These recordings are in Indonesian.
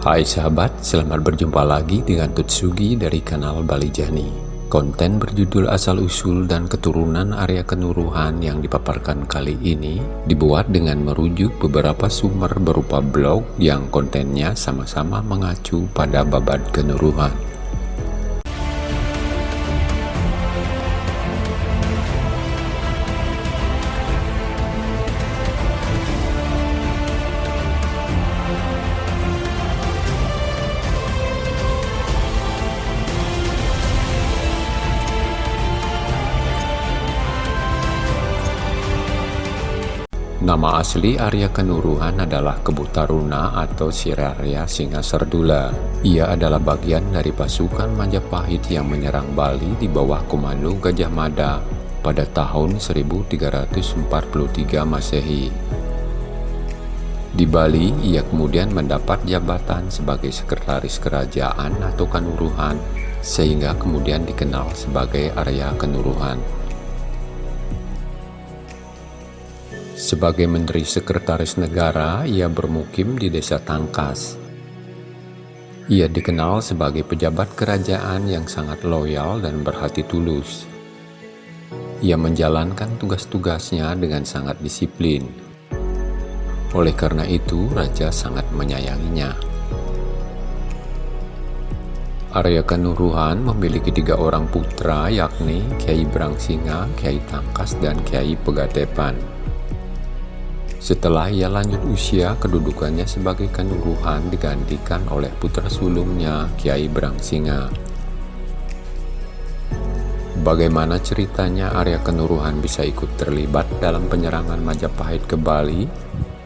Hai sahabat, selamat berjumpa lagi dengan Tutsugi dari kanal Bali Jani. Konten berjudul asal-usul dan keturunan area kenuruhan yang dipaparkan kali ini dibuat dengan merujuk beberapa sumber berupa blog yang kontennya sama-sama mengacu pada babat kenuruhan. Nama asli Arya Kenuruhan adalah Kebutaruna atau Siraria Singa Serdula. Ia adalah bagian dari pasukan Majapahit yang menyerang Bali di bawah komando Gajah Mada pada tahun 1343 Masehi. Di Bali, ia kemudian mendapat jabatan sebagai sekretaris kerajaan atau Kanuruhan, sehingga kemudian dikenal sebagai Arya Kenuruhan. Sebagai Menteri Sekretaris Negara, ia bermukim di Desa Tangkas. Ia dikenal sebagai pejabat kerajaan yang sangat loyal dan berhati tulus. Ia menjalankan tugas-tugasnya dengan sangat disiplin. Oleh karena itu, Raja sangat menyayanginya. Arya Kenuruhan memiliki tiga orang putra yakni Kiai Brangsinga, Kiai Tangkas, dan Kiai Pegatepan. Setelah ia lanjut usia, kedudukannya sebagai kanuruhan digantikan oleh putra sulungnya, Kiai Brangsinga. Bagaimana ceritanya Arya Kenuruhan bisa ikut terlibat dalam penyerangan Majapahit ke Bali?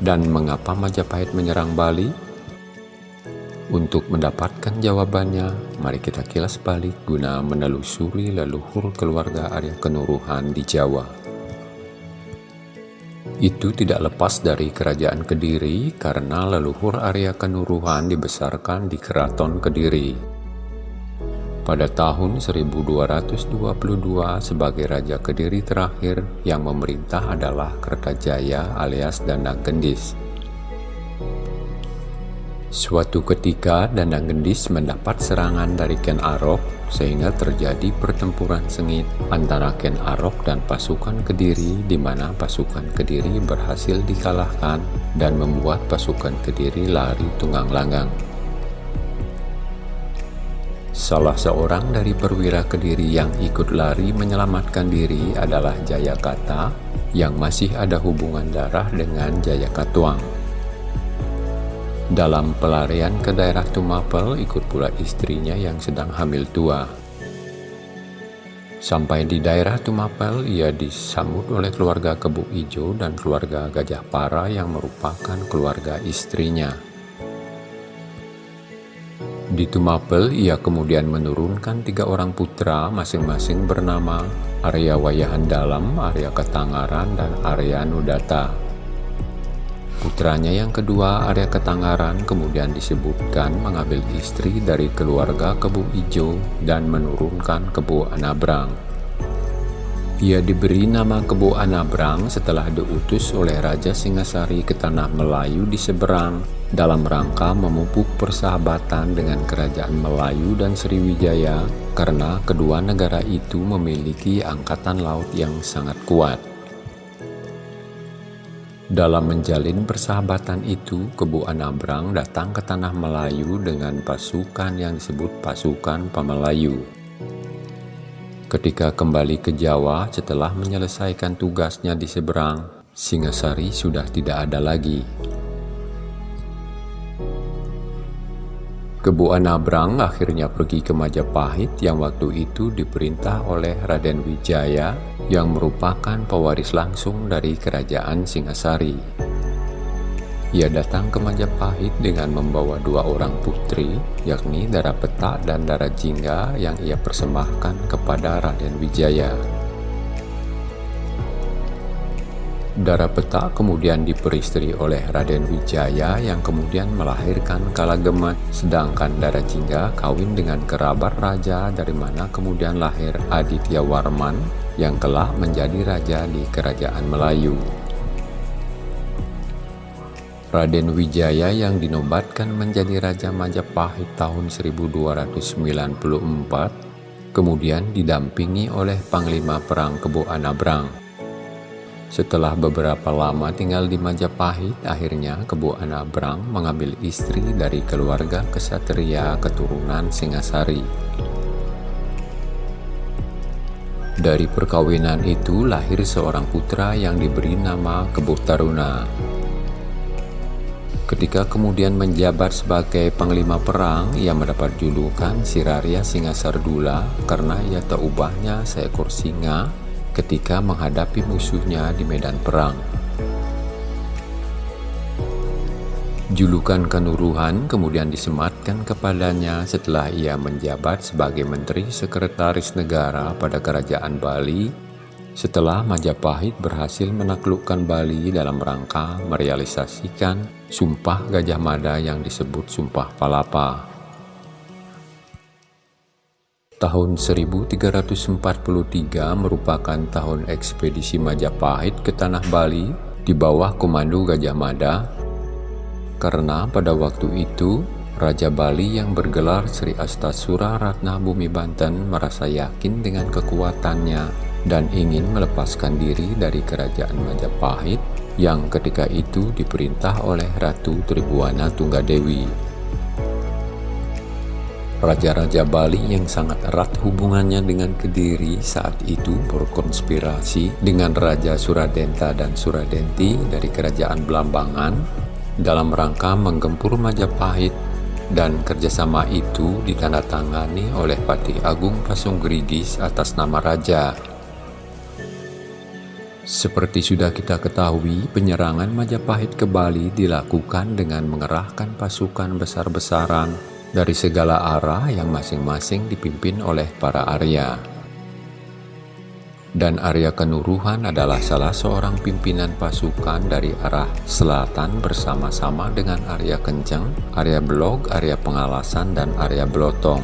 Dan mengapa Majapahit menyerang Bali? Untuk mendapatkan jawabannya, mari kita kilas balik guna menelusuri leluhur keluarga Arya Kenuruhan di Jawa. Itu tidak lepas dari kerajaan Kediri karena leluhur Arya Kenuruhan dibesarkan di Keraton Kediri. Pada tahun 1222 sebagai Raja Kediri terakhir yang memerintah adalah Kertajaya alias Danang Gendis. Suatu ketika Danang Gendis mendapat serangan dari Ken Arok sehingga terjadi pertempuran sengit antara Ken Arok dan pasukan Kediri di mana pasukan Kediri berhasil dikalahkan dan membuat pasukan Kediri lari tunggang langgang. Salah seorang dari perwira Kediri yang ikut lari menyelamatkan diri adalah Jayakata yang masih ada hubungan darah dengan Jayakatuang. Dalam pelarian ke daerah Tumapel ikut pula istrinya yang sedang hamil tua. Sampai di daerah Tumapel, ia disambut oleh keluarga Kebu Ijo dan keluarga Gajah Para yang merupakan keluarga istrinya. Di Tumapel, ia kemudian menurunkan tiga orang putra masing-masing bernama Arya Wayahan Dalam, Arya Ketangaran, dan Arya Nudata. Putranya yang kedua, Arya Ketanggaran, kemudian disebutkan mengambil istri dari keluarga Kebu Ijo dan menurunkan Kebu Anabrang. Ia diberi nama Kebu Anabrang setelah diutus oleh Raja Singasari ke tanah Melayu di seberang dalam rangka memupuk persahabatan dengan kerajaan Melayu dan Sriwijaya karena kedua negara itu memiliki angkatan laut yang sangat kuat. Dalam menjalin persahabatan itu, Kebu Anabrang datang ke Tanah Melayu dengan pasukan yang disebut pasukan Pamelayu. Ketika kembali ke Jawa setelah menyelesaikan tugasnya di seberang, Singasari sudah tidak ada lagi. Kebu Anabrang akhirnya pergi ke Majapahit yang waktu itu diperintah oleh Raden Wijaya yang merupakan pewaris langsung dari kerajaan Singasari. Ia datang ke Majapahit dengan membawa dua orang putri, yakni Dara Petak dan Dara Jingga yang ia persembahkan kepada Raden Wijaya. Dara Peta kemudian diperistri oleh Raden Wijaya yang kemudian melahirkan Kalagemet, sedangkan Dara Jingga kawin dengan kerabat raja dari mana kemudian lahir Aditya Warman yang kelak menjadi raja di kerajaan Melayu. Raden Wijaya yang dinobatkan menjadi Raja Majapahit tahun 1294, kemudian didampingi oleh Panglima Perang Kebo Anabrang. Setelah beberapa lama tinggal di Majapahit, akhirnya Kebo Anabrang mengambil istri dari keluarga kesatria keturunan Singasari. Dari perkawinan itu lahir seorang putra yang diberi nama Kebo Taruna. Ketika kemudian menjabat sebagai panglima perang, ia mendapat julukan Siraria Singa Sardula karena ia tak ubahnya seekor singa ketika menghadapi musuhnya di medan perang. Julukan kenuruhan kemudian disematkan kepadanya setelah ia menjabat sebagai Menteri Sekretaris Negara pada Kerajaan Bali setelah Majapahit berhasil menaklukkan Bali dalam rangka merealisasikan Sumpah Gajah Mada yang disebut Sumpah Palapa. Tahun 1343 merupakan tahun ekspedisi Majapahit ke Tanah Bali di bawah komando Gajah Mada karena pada waktu itu Raja Bali yang bergelar Sri Astasura Ratna Bumi Banten merasa yakin dengan kekuatannya dan ingin melepaskan diri dari kerajaan Majapahit yang ketika itu diperintah oleh Ratu Tribuana Tunggadewi. Raja-raja Bali yang sangat erat hubungannya dengan Kediri saat itu berkonspirasi dengan Raja Suradenta dan Suradenti dari kerajaan Belambangan dalam rangka menggempur Majapahit dan kerjasama itu ditandatangani oleh Patih Agung Pasunggirigis atas nama Raja. Seperti sudah kita ketahui, penyerangan Majapahit ke Bali dilakukan dengan mengerahkan pasukan besar-besaran dari segala arah yang masing-masing dipimpin oleh para Arya dan Arya Kenuruhan adalah salah seorang pimpinan pasukan dari arah selatan bersama-sama dengan Arya Kenceng, Arya Blog, Arya Pengalasan, dan Arya Blotong.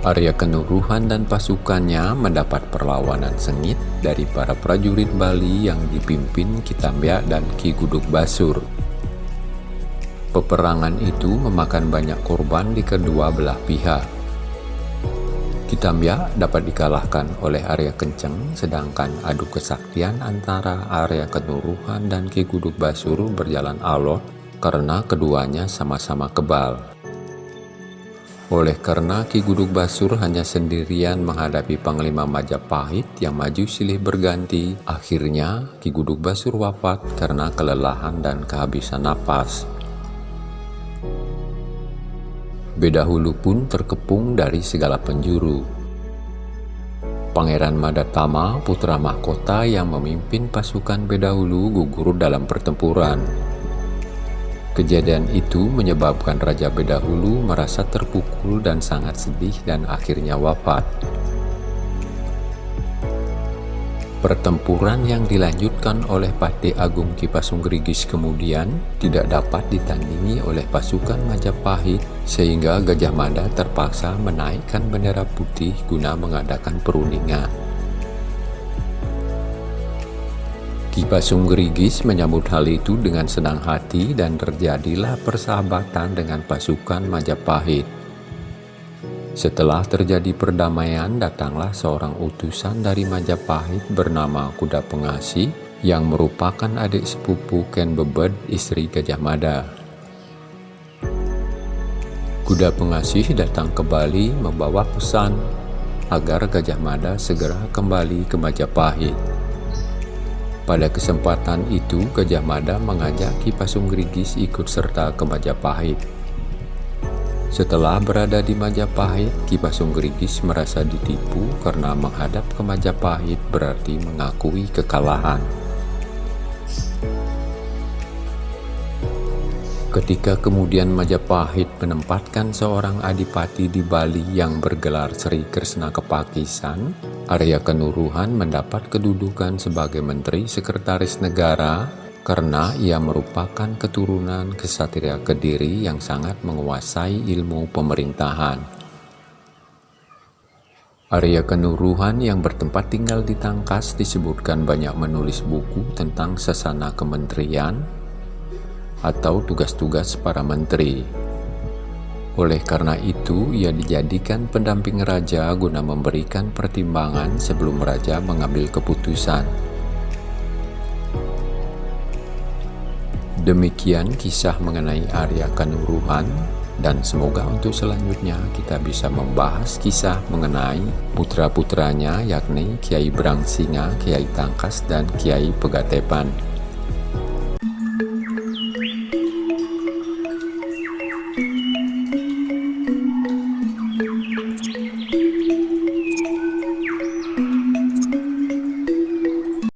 Arya Kenuruhan dan pasukannya mendapat perlawanan sengit dari para prajurit Bali yang dipimpin Kitambia dan Ki Guduk Basur. Peperangan itu memakan banyak korban di kedua belah pihak Kitambia dapat dikalahkan oleh Arya Kenceng, sedangkan adu kesaktian antara Arya Kenuruhan dan Ki Guduk Basuru berjalan alot karena keduanya sama-sama kebal. Oleh karena Ki Guduk Basur hanya sendirian menghadapi Panglima Majapahit yang maju silih berganti, akhirnya Ki Guduk Basur wafat karena kelelahan dan kehabisan napas. Bedahulu pun terkepung dari segala penjuru. Pangeran Madatama, putra mahkota yang memimpin pasukan Bedahulu gugur dalam pertempuran. Kejadian itu menyebabkan Raja Bedahulu merasa terpukul dan sangat sedih dan akhirnya wafat. Pertempuran yang dilanjutkan oleh Patih Agung Kipasunggerigis kemudian tidak dapat ditandingi oleh pasukan Majapahit sehingga Gajah Mada terpaksa menaikkan bendera putih guna mengadakan perundingan. Kipasunggerigis menyambut hal itu dengan senang hati dan terjadilah persahabatan dengan pasukan Majapahit. Setelah terjadi perdamaian, datanglah seorang utusan dari Majapahit bernama Kuda Pengasih yang merupakan adik sepupu Ken Bebed, istri Gajah Mada. Kuda Pengasih datang ke Bali membawa pesan agar Gajah Mada segera kembali ke Majapahit. Pada kesempatan itu, Gajah Mada mengajak Ki Pasunggirigis ikut serta ke Majapahit. Setelah berada di Majapahit, Ki Pasunggirigis merasa ditipu karena menghadap ke Majapahit berarti mengakui kekalahan. Ketika kemudian Majapahit menempatkan seorang adipati di Bali yang bergelar Sri Kresna Kepakisan, Arya Kenuruhan mendapat kedudukan sebagai Menteri Sekretaris Negara karena ia merupakan keturunan kesatria Kediri yang sangat menguasai ilmu pemerintahan. Arya Kenuruhan yang bertempat tinggal di Tangkas disebutkan banyak menulis buku tentang sesana kementerian atau tugas-tugas para menteri. Oleh karena itu, ia dijadikan pendamping raja guna memberikan pertimbangan sebelum raja mengambil keputusan. Demikian kisah mengenai Arya Kanuruhan dan semoga untuk selanjutnya kita bisa membahas kisah mengenai putra-putranya yakni Kiai Brangsinga, Kiai Tangkas, dan Kiai Pegatepan.